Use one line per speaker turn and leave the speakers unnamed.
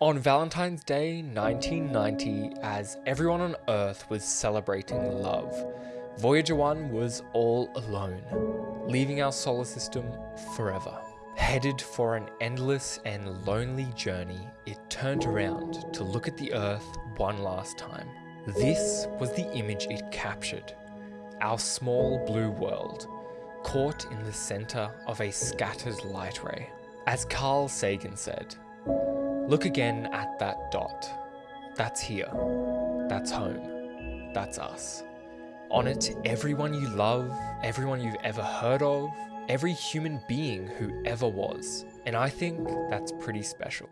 On Valentine's Day 1990, as everyone on Earth was celebrating love, Voyager 1 was all alone, leaving our solar system forever. Headed for an endless and lonely journey, it turned around to look at the Earth one last time. This was the image it captured our small blue world, caught in the center of a scattered light ray. As Carl Sagan said, look again at that dot. That's here. That's home. That's us. On it, everyone you love, everyone you've ever heard of, every human being who ever was. And I think that's pretty special.